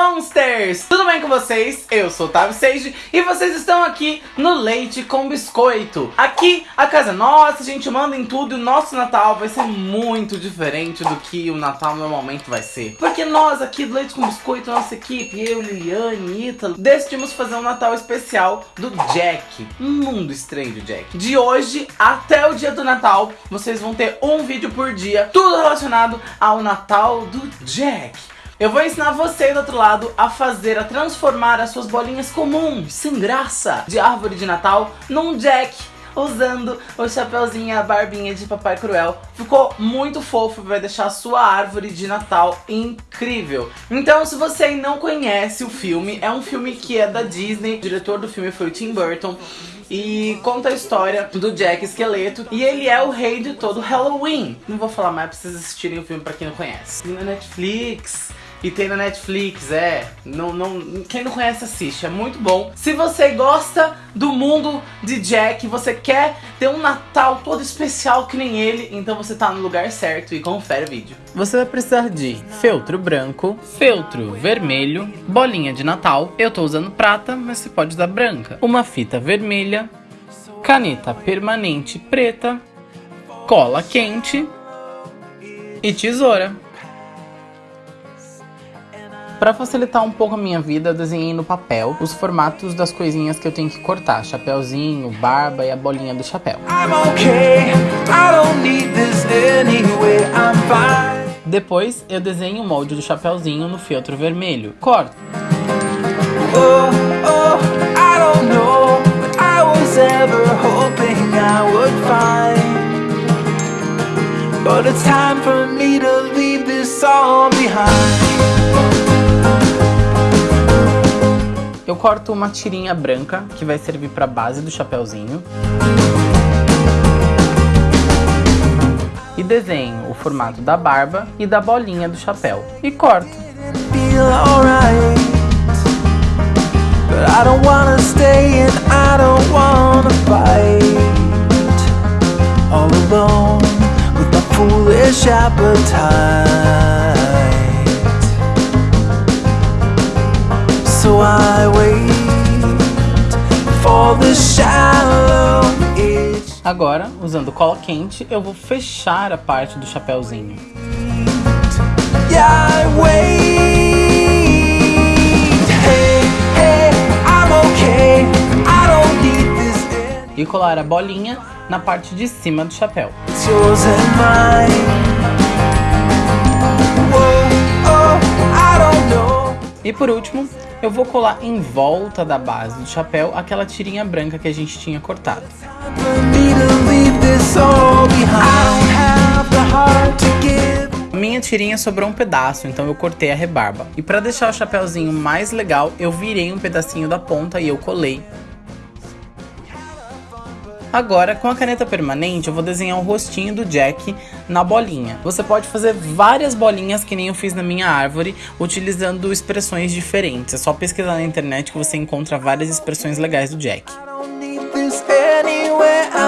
Gamers! Tudo bem com vocês? Eu sou o Otávio Seiji e vocês estão aqui no Leite com Biscoito. Aqui, a casa é nossa, a gente manda em tudo e o nosso Natal vai ser muito diferente do que o Natal normalmente vai ser. Porque nós aqui do Leite com Biscoito, nossa equipe, eu, Liliane, Ítalo, decidimos fazer um Natal especial do Jack. Um mundo estranho do Jack. De hoje até o dia do Natal, vocês vão ter um vídeo por dia, tudo relacionado ao Natal do Jack. Eu vou ensinar você do outro lado a fazer, a transformar as suas bolinhas comuns, sem graça, de árvore de Natal num Jack usando o chapeuzinho a barbinha de Papai Cruel. Ficou muito fofo, vai deixar a sua árvore de Natal incrível. Então, se você não conhece o filme, é um filme que é da Disney, o diretor do filme foi o Tim Burton, e conta a história do Jack Esqueleto. E ele é o rei de todo Halloween. Não vou falar mais pra vocês assistirem o filme pra quem não conhece. Na Netflix. E tem na Netflix, é. Não, não, quem não conhece, assiste. É muito bom. Se você gosta do mundo de Jack, você quer ter um Natal todo especial que nem ele, então você tá no lugar certo e confere o vídeo. Você vai precisar de feltro branco, feltro vermelho, bolinha de Natal. Eu tô usando prata, mas você pode usar branca. Uma fita vermelha, caneta permanente preta, cola quente e tesoura. Para facilitar um pouco a minha vida, eu desenhei no papel os formatos das coisinhas que eu tenho que cortar. Chapeuzinho, barba e a bolinha do chapéu. Depois, eu desenho o molde do chapeuzinho no feltro vermelho. Corto. Oh, oh, But it's time for me to leave this all behind Eu corto uma tirinha branca, que vai servir para base do chapéuzinho. E desenho o formato da barba e da bolinha do chapéu. E corto. foolish appetite Agora, usando cola quente, eu vou fechar a parte do chapéuzinho. E colar a bolinha na parte de cima do chapéu. E por último, eu vou colar em volta da base do chapéu aquela tirinha branca que a gente tinha cortado. Minha tirinha sobrou um pedaço, então eu cortei a rebarba. E para deixar o chapéuzinho mais legal, eu virei um pedacinho da ponta e eu colei Agora, com a caneta permanente, eu vou desenhar o rostinho do Jack na bolinha. Você pode fazer várias bolinhas que nem eu fiz na minha árvore, utilizando expressões diferentes. É só pesquisar na internet que você encontra várias expressões legais do Jack.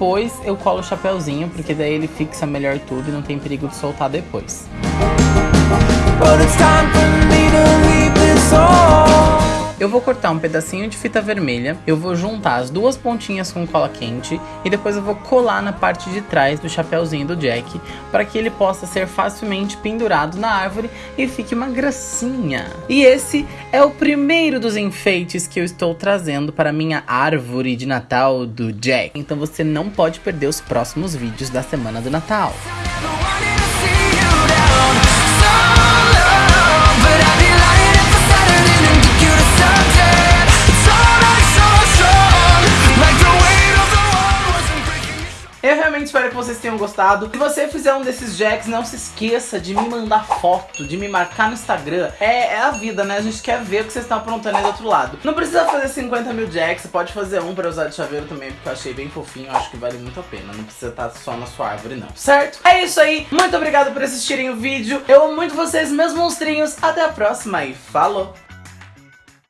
depois eu colo o chapéuzinho, porque daí ele fixa melhor tudo e não tem perigo de soltar depois. Vou cortar um pedacinho de fita vermelha, eu vou juntar as duas pontinhas com cola quente e depois eu vou colar na parte de trás do chapéuzinho do Jack para que ele possa ser facilmente pendurado na árvore e fique uma gracinha. E esse é o primeiro dos enfeites que eu estou trazendo para minha árvore de Natal do Jack. Então você não pode perder os próximos vídeos da semana do Natal. Espero que vocês tenham gostado. Se você fizer um desses jacks, não se esqueça de me mandar foto, de me marcar no Instagram. É, é a vida, né? A gente quer ver o que vocês estão aprontando aí do outro lado. Não precisa fazer 50 mil jacks, pode fazer um pra usar de chaveiro também, porque eu achei bem fofinho, acho que vale muito a pena. Não precisa estar só na sua árvore, não. Certo? É isso aí. Muito obrigado por assistirem o vídeo. Eu amo muito vocês, meus monstrinhos. Até a próxima e falou!